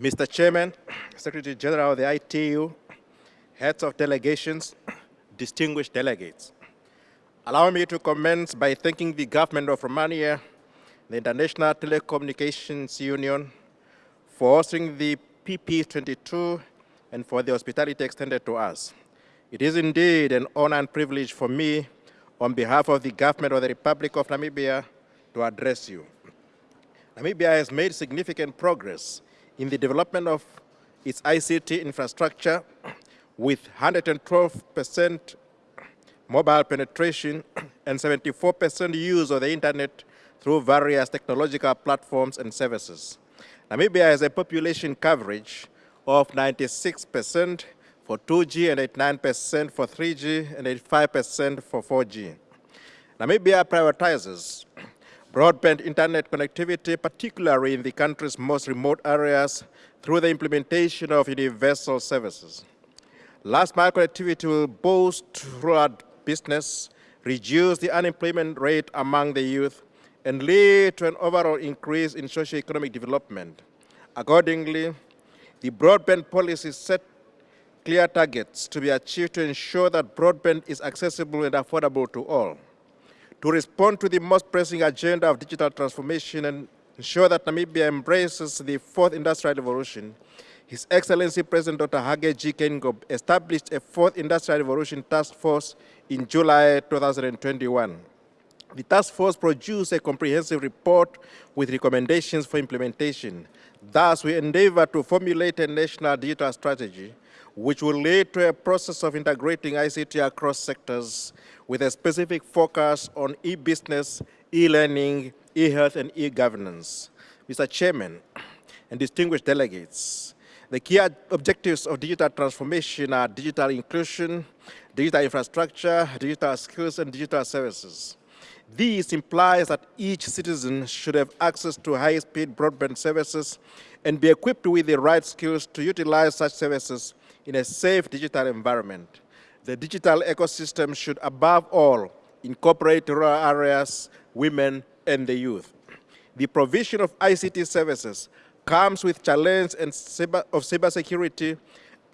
Mr. Chairman, Secretary General of the ITU, heads of delegations, distinguished delegates. Allow me to commence by thanking the government of Romania, the International Telecommunications Union, for hosting the PP22 and for the hospitality extended to us. It is indeed an honor and privilege for me, on behalf of the government of the Republic of Namibia, to address you. Namibia has made significant progress in the development of its ICT infrastructure with 112% mobile penetration and 74% use of the internet through various technological platforms and services. Namibia has a population coverage of 96% for 2G and 89% for 3G and 85% for 4G. Namibia prioritizes broadband internet connectivity, particularly in the country's most remote areas, through the implementation of universal services. Last mile connectivity will boost rural business, reduce the unemployment rate among the youth, and lead to an overall increase in socio-economic development. Accordingly, the broadband policy set clear targets to be achieved to ensure that broadband is accessible and affordable to all to respond to the most pressing agenda of digital transformation and ensure that Namibia embraces the fourth industrial revolution, His Excellency President Dr. Hage G. Geingob established a fourth industrial revolution task force in July 2021. The task force produced a comprehensive report with recommendations for implementation. Thus, we endeavor to formulate a national digital strategy which will lead to a process of integrating ICT across sectors with a specific focus on e-business, e-learning, e-health, and e-governance. Mr. Chairman and distinguished delegates, the key objectives of digital transformation are digital inclusion, digital infrastructure, digital skills, and digital services. This implies that each citizen should have access to high-speed broadband services and be equipped with the right skills to utilize such services in a safe digital environment the digital ecosystem should above all incorporate rural areas, women, and the youth. The provision of ICT services comes with challenge and cyber, of cybersecurity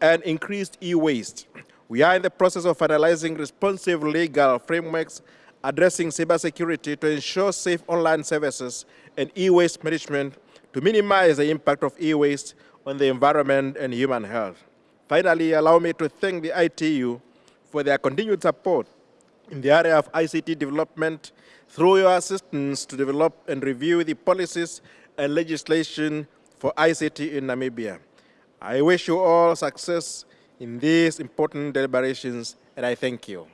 and increased e-waste. We are in the process of finalizing responsive legal frameworks addressing cybersecurity to ensure safe online services and e-waste management to minimize the impact of e-waste on the environment and human health. Finally, allow me to thank the ITU for their continued support in the area of ICT development through your assistance to develop and review the policies and legislation for ICT in Namibia. I wish you all success in these important deliberations, and I thank you.